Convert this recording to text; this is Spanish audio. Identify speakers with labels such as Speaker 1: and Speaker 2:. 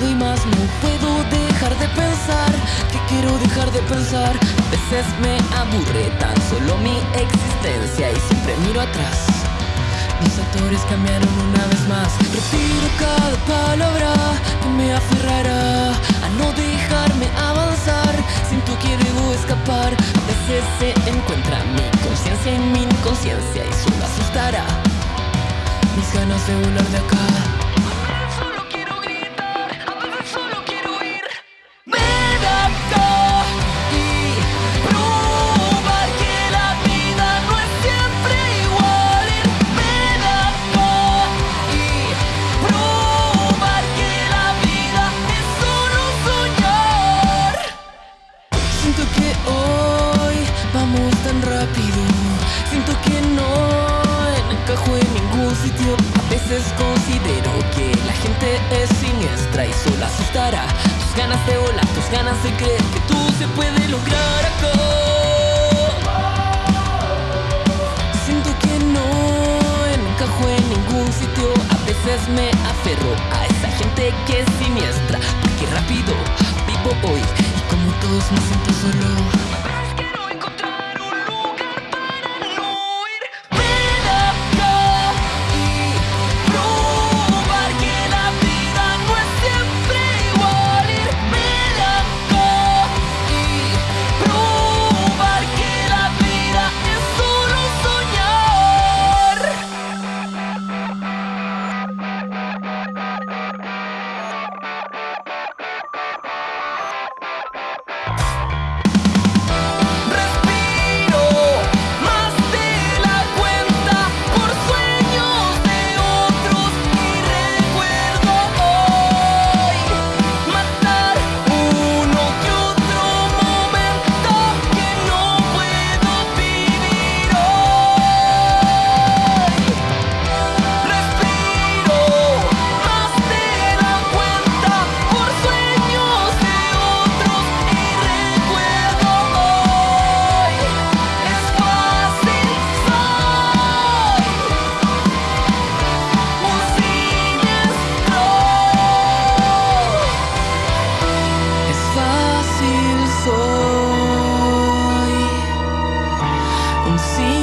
Speaker 1: Doy más, no puedo dejar de pensar que quiero dejar de pensar. A veces me aburre tan solo mi existencia y siempre miro atrás. Mis actores cambiaron una vez más. Retiro cada palabra que me aferrará a no dejarme avanzar. Siento que debo escapar. A veces se encuentra mi conciencia en mi inconsciencia y solo asustará. Mis ganas de volar de acá. Tan rápido. Siento que no encajo en ningún sitio. A veces considero que la gente es siniestra y solo asustará. Tus ganas de volar, tus ganas de creer que tú se puede lograr acá. Siento que no encajo en ningún sitio. A veces me aferro a esa gente que es siniestra. Porque rápido vivo hoy y como todos me siento solo. consigo.